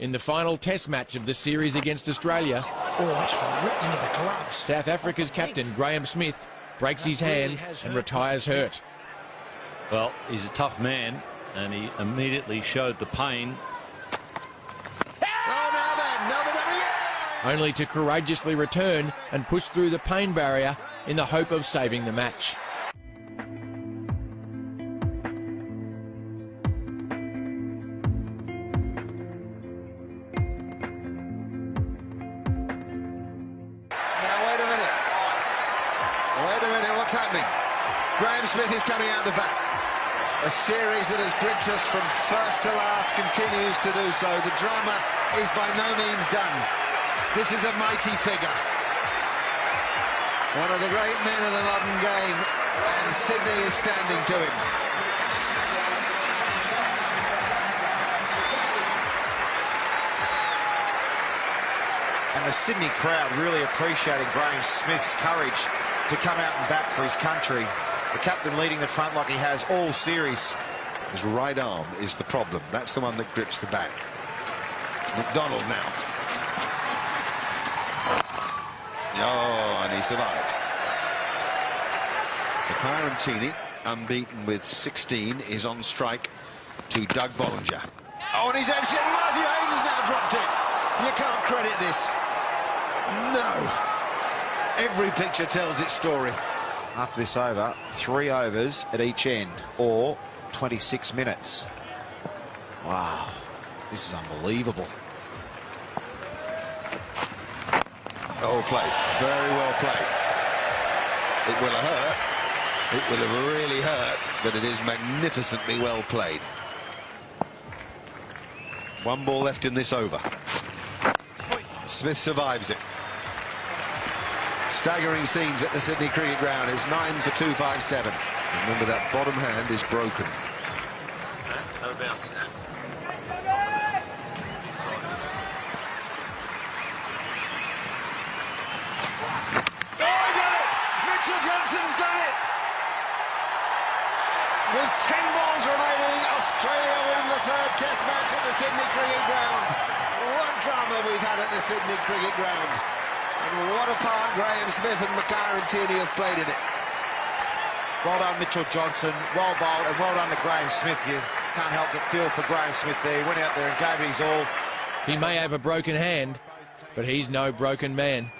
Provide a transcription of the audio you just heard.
in the final test match of the series against Australia. Oh, it's ripped into the gloves. South Africa's captain, Graeme Smith, breaks his hand and retires hurt. Well, he's a tough man, and he immediately showed the pain. Oh, Only to courageously return and push through the pain barrier in the hope of saving the match. What's happening? Graeme Smith is coming out the back. A series that has gripped us from first to last continues to do so. The drama is by no means done. This is a mighty figure. One of the great men of the modern game, and Sydney is standing to him. and the Sydney crowd really appreciating Graeme Smith's courage to come out and bat for his country. The captain leading the front like he has all series. His right arm is the problem. That's the one that grips the bat. McDonald now. Oh, and he survives. Makhaya Ntini, unbeaten with 16, is on strike to Doug Bollinger. Oh, and he's actually... Matthew Hayden's now dropped it. You can't credit this. No. Every picture tells its story. After this over, three overs at each end, or 26 minutes. Wow, this is unbelievable. Oh, played. Very well played. It will have hurt. It will have really hurt, but it is magnificently well played. One ball left in this over. Smith survives it. Staggering scenes at the Sydney Cricket Ground. It's 9 for 257. Remember that bottom hand is broken. No bounces. He it! Mitchell Johnson's done it! With 10 balls remaining, Australia win the third test match at the Sydney Cricket Ground. What drama we've had at the Sydney Cricket Ground. And what a part Graeme Smith and Makhaya Ntini have played in it. Well done, Mitchell Johnson. Well bowled, and well done to Graeme Smith. You can't help but feel for Graeme Smith there. He went out there and gave it his all. He may have a broken hand, but he's no broken man.